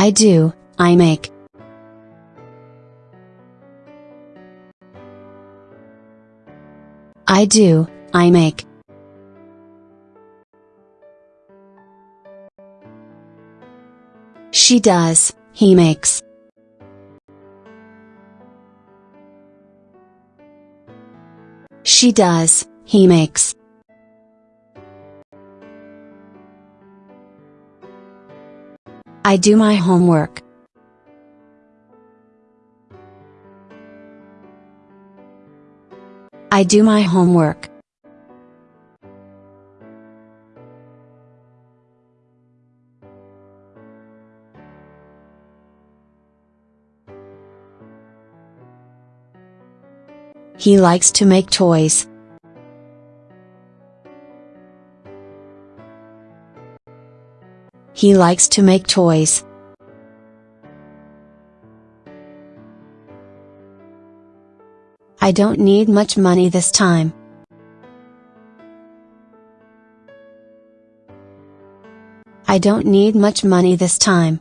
I do, I make. I do, I make. She does, he makes. She does, he makes. I do my homework. I do my homework. He likes to make toys. He likes to make toys. I don't need much money this time. I don't need much money this time.